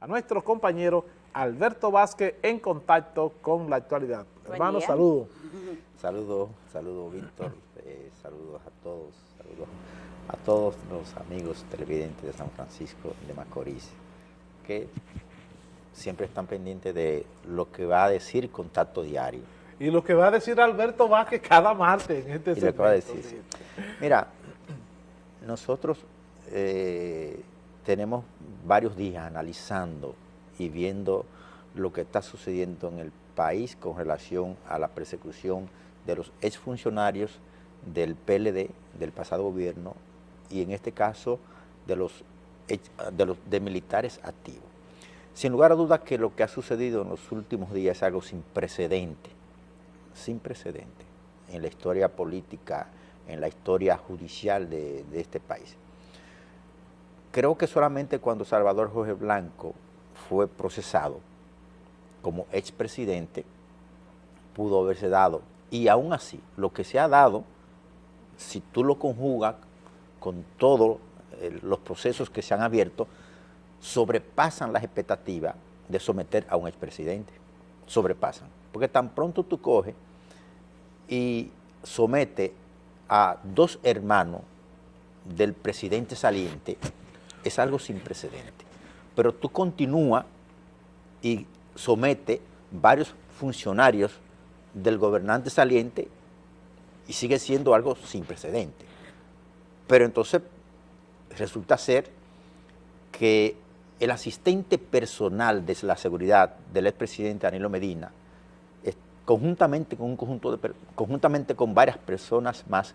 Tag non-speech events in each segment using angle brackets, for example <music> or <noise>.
a nuestro compañero Alberto Vázquez en contacto con la actualidad. Hermano, saludos. <laughs> Saludos, saludos Víctor, eh, saludos a todos, saludos a todos los amigos televidentes de San Francisco de Macorís, que siempre están pendientes de lo que va a decir Contacto Diario. Y lo que va a decir Alberto Vázquez cada martes en este y lo que va a decir, Mira, nosotros eh, tenemos varios días analizando y viendo lo que está sucediendo en el país con relación a la persecución de los exfuncionarios del PLD, del pasado gobierno, y en este caso de los, de los de militares activos. Sin lugar a dudas que lo que ha sucedido en los últimos días es algo sin precedente, sin precedente en la historia política, en la historia judicial de, de este país. Creo que solamente cuando Salvador Jorge Blanco fue procesado como expresidente, pudo haberse dado. Y aún así, lo que se ha dado, si tú lo conjugas con todos eh, los procesos que se han abierto, sobrepasan las expectativas de someter a un expresidente. Sobrepasan. Porque tan pronto tú coges y somete a dos hermanos del presidente saliente, es algo sin precedente. Pero tú continúas y somete varios funcionarios del gobernante saliente y sigue siendo algo sin precedente. Pero entonces resulta ser que el asistente personal de la seguridad del expresidente Danilo Medina, conjuntamente con un conjunto de conjuntamente con varias personas más,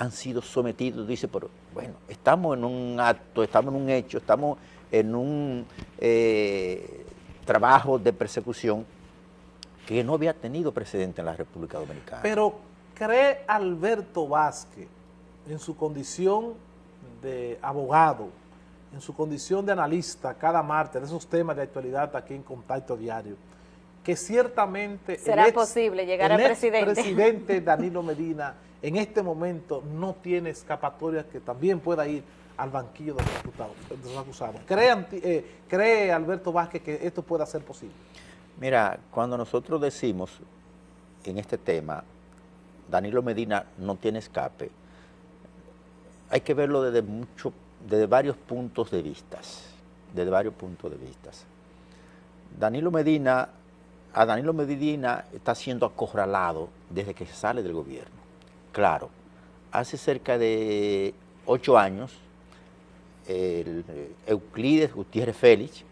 han sido sometidos, dice, pero bueno, estamos en un acto, estamos en un hecho, estamos en un eh, trabajo de persecución que no había tenido precedente en la República Dominicana. Pero ¿cree Alberto Vázquez en su condición de abogado, en su condición de analista cada martes de esos temas de actualidad aquí en Contacto Diario, que ciertamente será posible llegar al presidente. presidente <laughs> Danilo Medina en este momento no tiene escapatoria que también pueda ir al banquillo de los acusados. ¿Cree, eh, ¿Cree Alberto Vázquez que esto pueda ser posible? Mira, cuando nosotros decimos en este tema, Danilo Medina no tiene escape, hay que verlo desde, mucho, desde varios puntos de vista, desde varios puntos de vista. Danilo Medina, a Danilo Medina está siendo acorralado desde que sale del gobierno. Claro, hace cerca de ocho años, el Euclides Gutiérrez Félix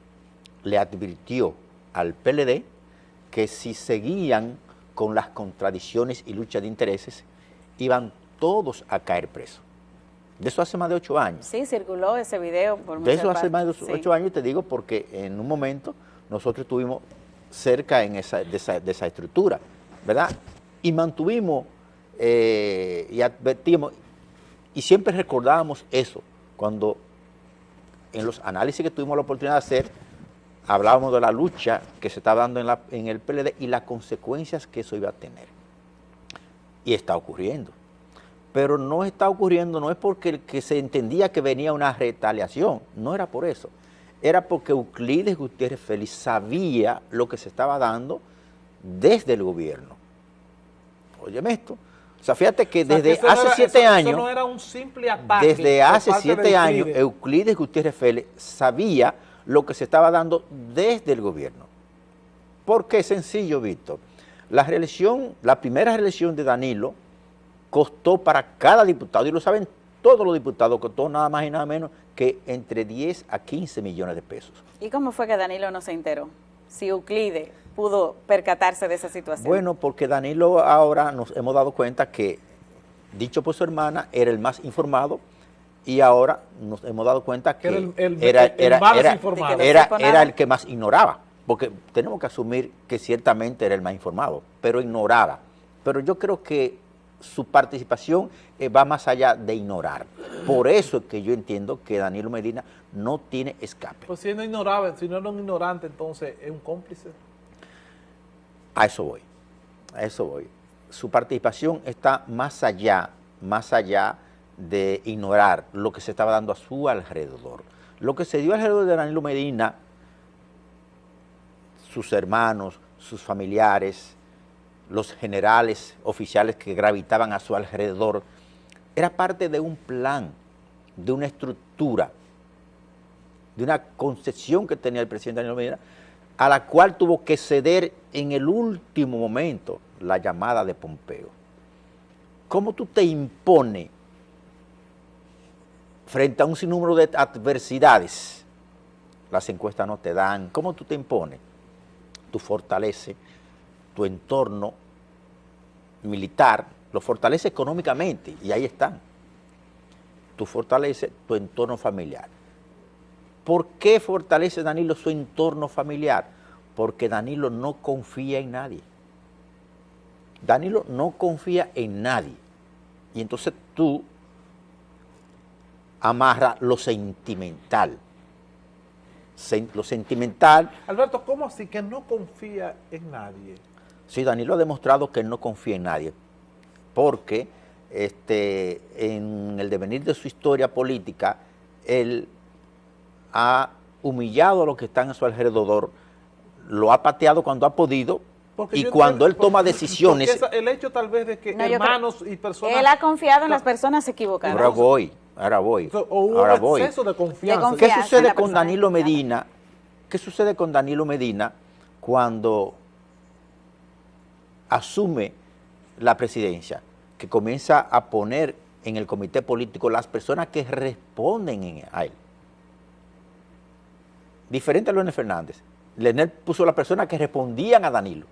le advirtió al PLD que si seguían con las contradicciones y lucha de intereses, iban todos a caer presos. De eso hace más de ocho años. Sí, circuló ese video por De eso hace más de ocho años, te digo, porque en un momento nosotros estuvimos cerca en esa, de, esa, estructura, ¿verdad? Y mantuvimos eh, y advertimos, y siempre recordábamos eso, cuando en los análisis que tuvimos la oportunidad de hacer, hablábamos de la lucha que se estaba dando en, la, en el PLD y las consecuencias que eso iba a tener. Y está ocurriendo. Pero no está ocurriendo, no es porque que se entendía que venía una retaliación, no era por eso. Era porque Euclides Gutiérrez Félix sabía lo que se estaba dando desde el gobierno. Óyeme esto. O sea, fíjate que desde hace siete años... no era un simple ataque. Desde hace siete años, Euclides Gutiérrez Félix sabía lo que se estaba dando desde el gobierno. ¿Por qué? Sencillo, Víctor. La reelección, la primera reelección de Danilo costó para cada diputado, y lo saben todos los diputados, costó nada más y nada menos que entre 10 a 15 millones de pesos. ¿Y cómo fue que Danilo no se enteró? Si Euclides pudo percatarse de esa situación. Bueno, porque Danilo ahora nos hemos dado cuenta que, dicho por su hermana, era el más informado, y ahora nos hemos dado cuenta que, era, el, que más ignoraba, porque tenemos que asumir que ciertamente era el más informado, pero ignoraba. Pero yo creo que su participación eh, va más allá de ignorar. Por eso es que yo entiendo que Danilo Medina no tiene escape. Pues si no ignoraba, si no era un ignorante, entonces es un cómplice. A eso voy, a eso voy. Su participación está más allá, más allá de ignorar lo que se estaba dando a su alrededor. Lo que se dio alrededor de Danilo Medina sus hermanos, sus familiares, los generales oficiales que gravitaban a su alrededor, era parte de un plan, de una estructura, de una concepción que tenía el presidente Daniel Medina, a la cual tuvo que ceder en el último momento la llamada de Pompeo. ¿Cómo tú te impones frente a un sinnúmero de adversidades? Las encuestas no te dan. ¿Cómo tú te impones? Tú fortaleces tu entorno militar, lo fortalece económicamente, y ahí están. Tú fortaleces tu entorno familiar. ¿Por qué fortalece Danilo su entorno familiar? Porque Danilo no confía en nadie. Danilo no confía en nadie. Y entonces tú amarras lo sentimental. lo sentimental. Alberto, ¿cómo así que no confía en nadie? Sí, Danilo ha demostrado que no confía en nadie, porque este, en el devenir de su historia política, él ha humillado a los que están a su alrededor, lo ha pateado cuando ha podido, y cuando él toma decisiones... el hecho tal vez de que hermanos y personas... Él ha confiado en las personas equivocadas. Ahora voy, ahora voy. O hubo ahora voy. exceso de confianza. ¿Qué sucede con Danilo Medina? ¿Qué sucede con Danilo Medina cuando asume la presidencia? Que comienza a poner en el comité político las personas que responden a él. Diferente a Leonel Fernández. Leonel puso las personas que respondían a Danilo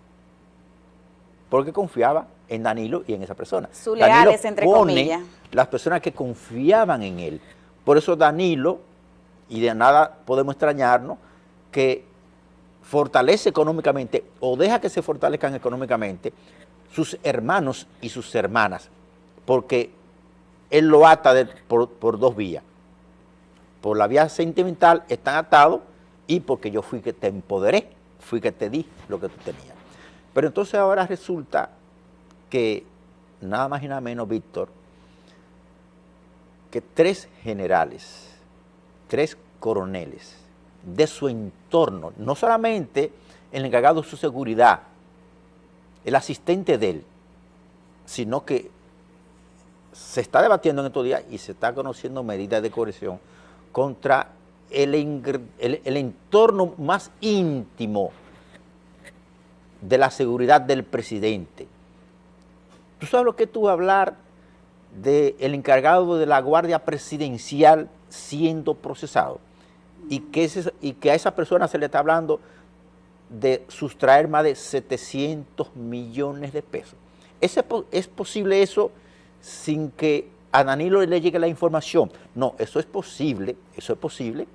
porque confiaba en Danilo y en esa persona. Su leales, entre comillas. las personas que confiaban en él. Por eso Danilo, y de nada podemos extrañarnos, que fortalece económicamente o deja que se fortalezcan económicamente sus hermanos y sus hermanas, porque él lo ata por, por dos vías. Por la vía sentimental están atados y porque yo fui que te empoderé, fui que te di lo que tú tenías. Pero entonces ahora resulta que, nada más y nada menos, Víctor, que tres generales, tres coroneles de su entorno, no solamente el encargado de su seguridad, el asistente de él, sino que se está debatiendo en estos días y se está conociendo medidas de corrección contra el, entorno más íntimo de la seguridad del presidente. ¿Tú sabes lo que tú hablar del encargado de la Guardia Presidencial siendo procesado? Y que, a esa persona se le está hablando de sustraer más de 700 millones de pesos. ¿Es, ¿Es posible eso sin que a Danilo le llegue la información? No, eso es posible, eso es posible,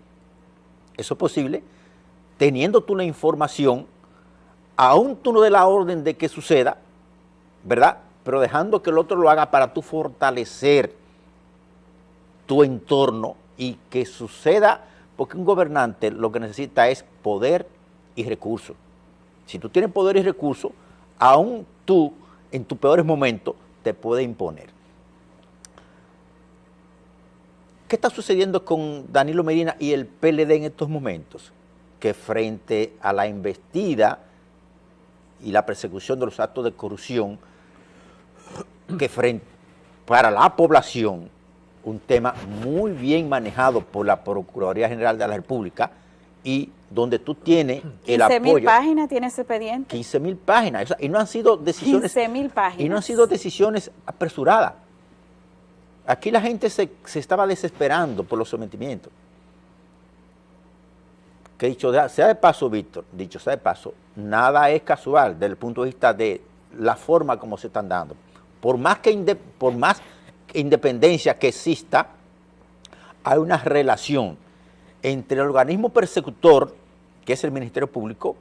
eso es posible, teniendo tú la información aún tú no de la orden de que suceda, ¿verdad? Pero dejando que el otro lo haga para tú fortalecer tu entorno y que suceda, porque un gobernante lo que necesita es poder y recursos. Si tú tienes poder y recursos, aún tú, en tus peores momentos, te puede imponer. ¿Qué está sucediendo con Danilo Medina y el PLD en estos momentos? Que frente a la investida y la persecución de los actos de corrupción que frente, para la población, un tema muy bien manejado por la Procuraduría General de la República y donde tú tienes el apoyo. 15 mil páginas tiene ese expediente. 15 mil páginas, y no han sido decisiones... 15 mil páginas. Y no han sido decisiones apresuradas. Aquí la gente se, se estaba desesperando por los sometimientos que dicho sea de paso, Víctor, dicho sea de paso, nada es casual desde el punto de vista de la forma como se están dando. Por más, que por más independencia que exista, hay una relación entre el organismo persecutor, que es el Ministerio Público,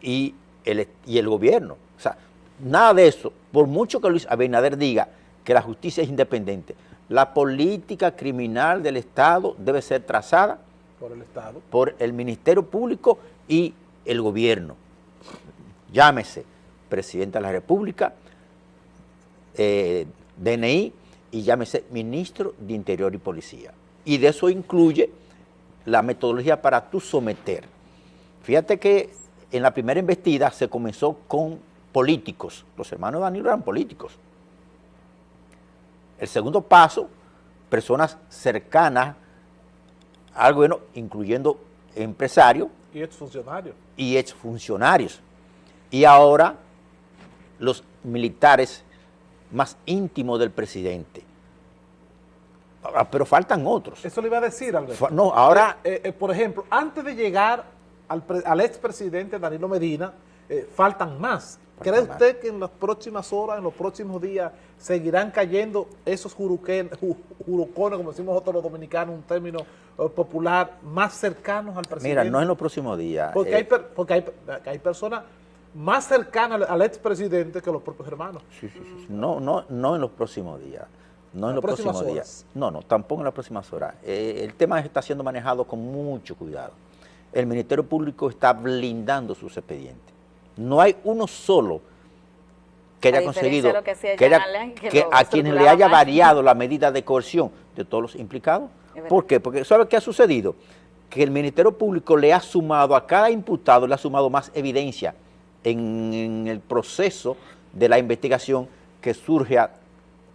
y el, y el gobierno. O sea, nada de eso, por mucho que Luis Abinader diga que la justicia es independiente, la política criminal del Estado debe ser trazada por el Estado. Por el Ministerio Público y el gobierno. Llámese Presidente de la República, eh, DNI y llámese Ministro de Interior y Policía. Y de eso incluye la metodología para tú someter. Fíjate que en la primera investida se comenzó con políticos, los hermanos Danilo eran políticos. El segundo paso, personas cercanas al gobierno, incluyendo empresarios. Y exfuncionarios. Y exfuncionarios. Y ahora los militares más íntimos del presidente. Pero faltan otros. Eso le iba a decir, Alberto. No, ahora... Eh, eh, eh, por ejemplo, antes de llegar al, al expresidente Danilo Medina, faltan más. ¿Cree usted que en las próximas horas, en los próximos días, seguirán cayendo esos jurucones, como decimos nosotros los dominicanos, un término popular, más cercanos al presidente? Mira, no en los próximos días. Porque, hay, porque hay, hay personas más cercanas al expresidente que los propios hermanos. Sí, sí, sí. No, no, no en los próximos días. No en los próximos días. No, no, tampoco en las próximas horas. Eh, el tema está siendo manejado con mucho cuidado. El Ministerio Público está blindando sus expedientes. No hay uno solo que haya conseguido que, a quienes le haya variado la medida de coerción de todos los implicados. ¿Por qué? Porque ¿sabe qué ha sucedido? Que el Ministerio Público le ha sumado a cada imputado, le ha sumado más evidencia en, el proceso de la investigación que surge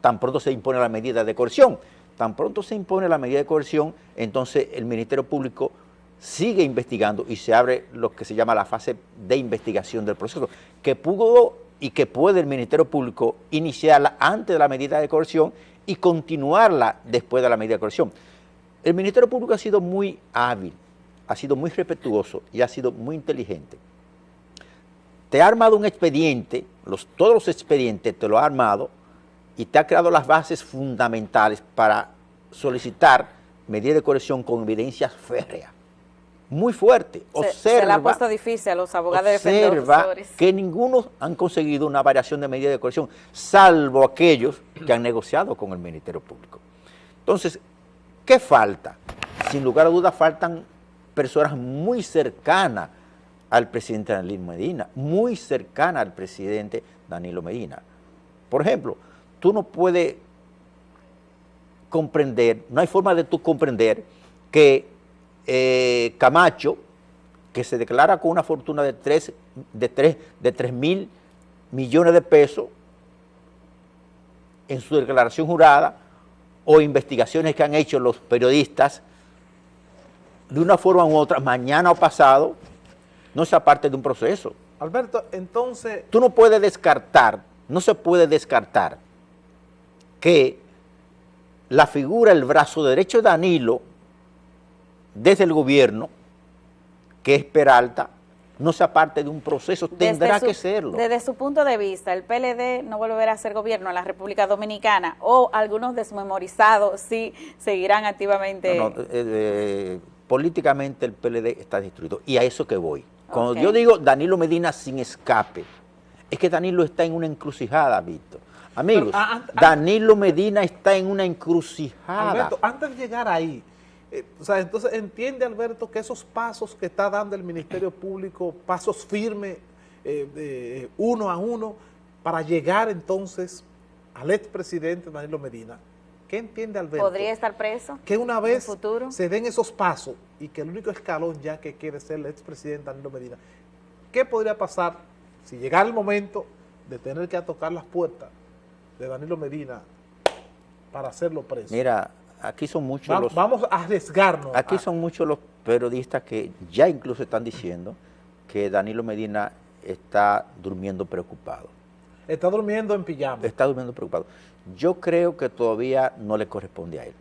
tan pronto se impone la medida de coerción. Tan pronto se impone la medida de coerción, entonces el Ministerio Público sigue investigando y se abre lo que se llama la fase de investigación del proceso, que pudo y que puede el Ministerio Público iniciarla antes de la medida de coerción y continuarla después de la medida de coerción. El Ministerio Público ha sido muy hábil, ha sido muy respetuoso y ha sido muy inteligente te ha armado un expediente, todos los expedientes te lo ha armado y te ha creado las bases fundamentales para solicitar medidas de corrección con evidencias férreas. Muy fuerte. Observa, se, le ha puesto difícil a los abogados observa que ninguno han conseguido una variación de medida de corrección, salvo aquellos que han negociado con el Ministerio Público. Entonces, ¿qué falta? Sin lugar a dudas faltan personas muy cercanas al presidente Danilo Medina, muy cercana al presidente Danilo Medina. Por ejemplo, tú no puedes comprender, no hay forma de tú comprender que eh, Camacho, que se declara con una fortuna de 3 de tres, de tres mil millones de pesos en su declaración jurada o investigaciones que han hecho los periodistas, de una forma u otra, mañana o pasado, no sea parte de un proceso. Alberto, entonces... Tú no puedes descartar, no se puede descartar que la figura, el brazo derecho de Danilo, desde el gobierno, que es Peralta, no sea parte de un proceso, tendrá que serlo. Desde su punto de vista, el PLD no volverá a ser gobierno en la República Dominicana o algunos desmemorizados sí seguirán activamente... No, eh, eh, políticamente el PLD está destruido y a eso que voy. Cuando yo digo Danilo Medina sin escape, es que Danilo está en una encrucijada, Víctor. Amigos, ah, ah, Danilo Medina está en una encrucijada. Alberto, antes de llegar ahí, eh, o sea, entonces entiende Alberto que esos pasos que está dando el Ministerio Público, pasos firmes, eh, uno a uno, para llegar entonces al expresidente Danilo Medina, ¿Qué entiende Alberto? ¿Podría estar preso Que una vez se den esos pasos y que el único escalón ya que quiere ser el expresidente Danilo Medina, ¿qué podría pasar si llegara el momento de tener que tocar las puertas de Danilo Medina para hacerlo preso? Mira, aquí son muchos los... Vamos a arriesgarnos. Aquí son muchos los periodistas que ya incluso están diciendo que Danilo Medina está durmiendo preocupado. Está durmiendo en pijama. Está durmiendo preocupado. Yo creo que todavía no le corresponde a él.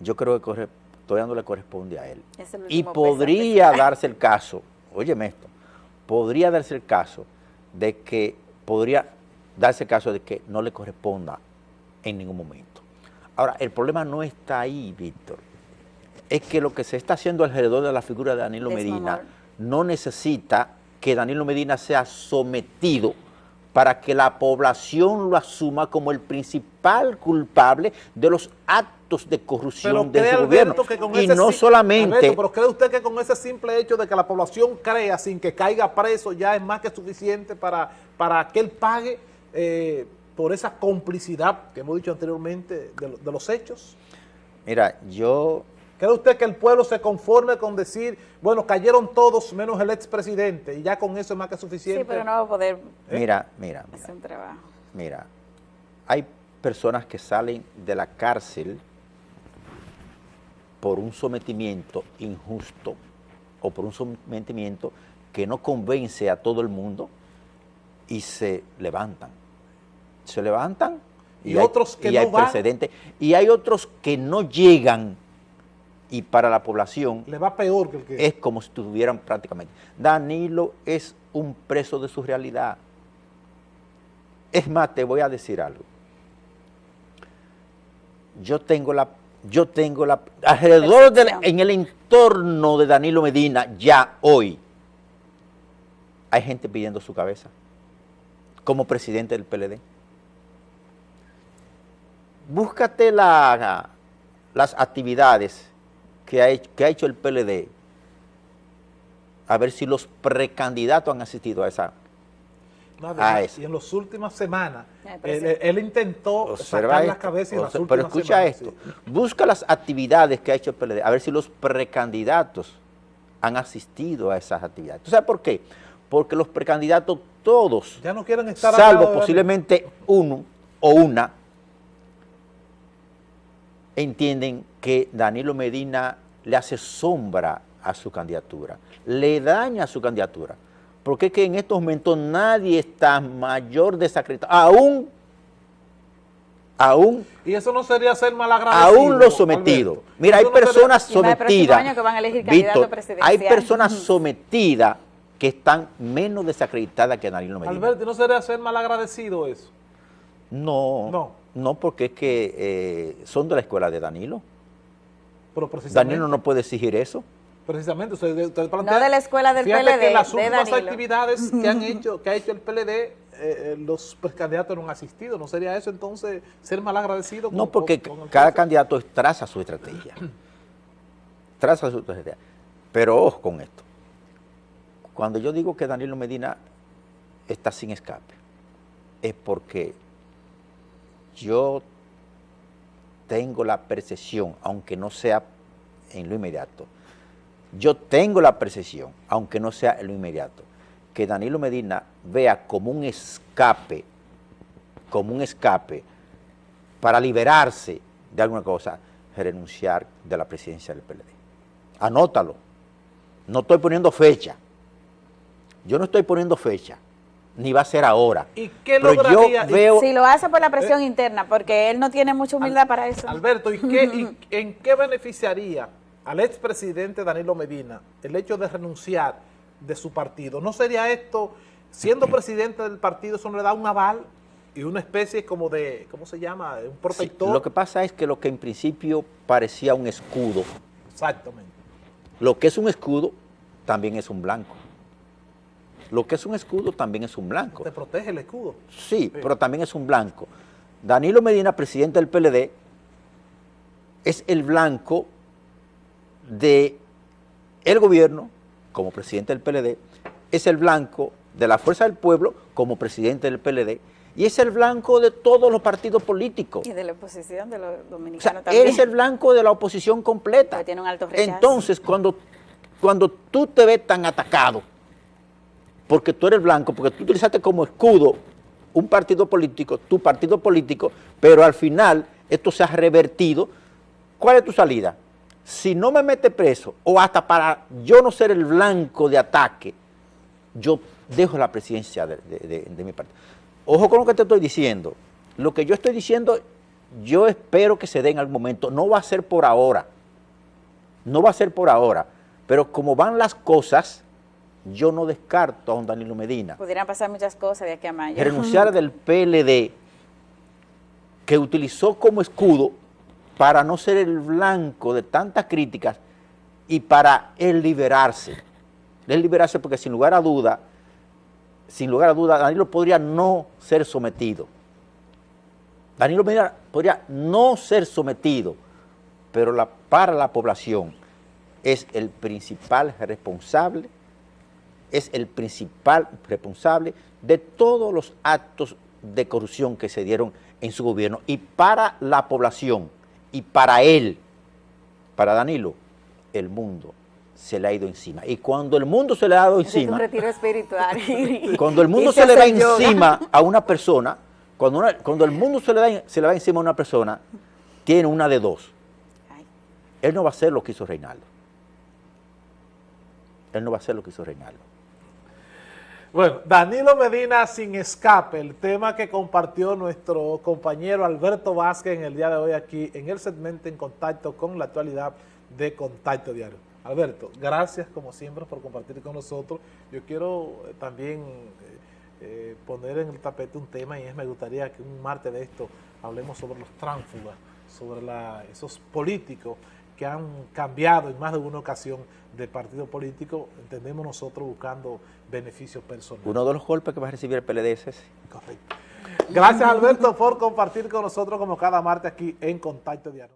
Yo creo que todavía no le corresponde a él. Y podría darse el caso, óyeme esto, podría darse el caso de que, podría darse el caso de que no le corresponda en ningún momento. Ahora, el problema no está ahí, Víctor. Es que lo que se está haciendo alrededor de la figura de Danilo Medina no necesita que Danilo Medina sea sometido para que la población lo asuma como el principal culpable de los actos de corrupción de su gobierno. y no solamente... pero ¿cree usted que con ese simple hecho de que la población crea sin que caiga preso ya es más que suficiente para, para que él pague eh, por esa complicidad que hemos dicho anteriormente de, los hechos? Mira, yo... ¿Cree usted que el pueblo se conforme con decir, bueno, cayeron todos menos el expresidente y ya con eso es más que suficiente? Sí, pero no va a poder Mira, mira, mira. hacer un trabajo. Mira, hay personas que salen de la cárcel por un sometimiento injusto o por un sometimiento que no convence a todo el mundo y se levantan. Se levantan Y otros que y no hay van. precedentes. Y hay otros que no llegan y para la población Le va peor que el que... es como si estuvieran prácticamente. Danilo es un preso de su realidad. Es más, te voy a decir algo. Yo tengo la, yo tengo la, alrededor del, en el entorno de Danilo Medina, ya hoy, hay gente pidiendo su cabeza como presidente del PLD. Búscate la- las actividades que ha, hecho, que ha hecho el PLD, a ver si los precandidatos han asistido a esa. No, a además, eso. y en las últimas semanas, él, intentó Observa sacar la esto, cabeza y en las últimas pero escucha semanas, esto, sí. busca las actividades que ha hecho el PLD, a ver si los precandidatos han asistido a esas actividades. ¿Tú sabes por qué? Porque los precandidatos todos, Ya no quieren estar salvo posiblemente uno o una, entienden que Danilo Medina le hace sombra a su candidatura, le daña su candidatura, porque es que en estos momentos nadie está mayor desacreditado, aún, aún, Y eso no sería ser malagradecido. aún los sometidos. Alberto. Mira, hay no personas sometidas, año que van a elegir candidato Víctor, presidencial. hay personas <laughs> sometidas que están menos desacreditadas que Danilo Medina. Alberto, ¿y ¿no sería ser malagradecido eso? No, No. No, porque es que eh, son de la escuela de Danilo. Pero precisamente, Danilo no puede exigir eso. precisamente usted, usted plantea- No de la escuela del Fíjate PLD, que las últimas actividades <laughs> que han hecho, que ha hecho el PLD, eh, eh, los candidatos no han asistido. ¿No sería eso entonces ser malagradecido? con- No, porque con- con el cada candidato traza su estrategia. <clears throat> traza su estrategia. Pero ojo con esto. Cuando yo digo que Danilo Medina está sin escape, es porque yo tengo la percepción, aunque no sea en lo inmediato, yo tengo la percepción, aunque no sea en lo inmediato, que Danilo Medina vea como un escape, como un escape para liberarse de alguna cosa, renunciar de la presidencia del PLD. Anótalo. No estoy poniendo fecha. Yo no estoy poniendo fecha, ni va a ser ahora. ¿Y qué Pero lograría? yo y- veo... Si lo hace por la presión Eh. interna, porque él no tiene mucha humildad para eso. Alberto, ¿y, qué, y <laughs> en qué beneficiaría al expresidente Danilo Medina el hecho de renunciar de su partido? ¿No sería esto, siendo presidente del partido, eso no le da un aval y una especie como de, ¿cómo se llama? Un Sí, protector. lo que pasa es que lo que en principio parecía un escudo, Exactamente. lo que es un escudo también es un blanco. Lo que es un escudo también es un blanco. Te protege el escudo. Sí, pero también es un blanco. Danilo Medina, presidente del PLD, es el blanco de el gobierno como presidente del PLD, es el blanco de la Fuerza del Pueblo como presidente del PLD y es el blanco de todos los partidos políticos. Y de la oposición de los O sea, dominicanos también. eres el blanco de la oposición completa. Porque tiene un alto rechazo. Entonces, cuando, cuando tú te ves tan atacado, porque tú eres blanco, porque tú utilizaste como escudo un partido político, tu partido político, pero al final esto se ha revertido, ¿cuál es tu salida? Si no me mete preso, o hasta para yo no ser el blanco de ataque, yo dejo la presidencia de, mi partido. Ojo con lo que te estoy diciendo. Lo que yo estoy diciendo, yo espero que se dé en algún momento. No va a ser por ahora. No va a ser por ahora. Pero como van las cosas, yo no descarto a un Danilo Medina. Pudieran pasar muchas cosas de aquí a mayo. Renunciar del PLD, que utilizó como escudo para no ser el blanco de tantas críticas y para él liberarse. Él liberarse porque sin lugar a duda, sin lugar a duda, Danilo podría no ser sometido. Danilo Medina podría no ser sometido, pero la- para la población es el principal responsable, es el principal responsable de todos los actos de corrupción que se dieron en su gobierno y para la población y para él para Danilo, el mundo se le ha ido encima. Y cuando el mundo se le ha dado Ese es un encima, retiro espiritual. y- <laughs> cuando el mundo se le yoga. encima a una persona, cuando, una- cuando el mundo se le, da, se le va encima a una persona, tiene una de dos. Él no va a hacer lo que hizo Reinaldo. Él no va a hacer lo que hizo Reinaldo. Bueno, Danilo Medina sin escape, el tema que compartió nuestro compañero Alberto Vázquez en el día de hoy aquí en el segmento en contacto con la actualidad de Contacto Diario. Alberto, gracias como siempre por compartir con nosotros. Yo quiero eh, también eh, eh, poner en el tapete un tema y es me gustaría que un martes de esto hablemos sobre los tránsfugas, sobre la- esos políticos que han cambiado en más de una ocasión de partido político, entendemos nosotros buscando beneficios personales. Uno de los golpes que va a recibir el PLD es ese. Correcto. Gracias Alberto por compartir con nosotros como cada martes aquí en Contacto Diario.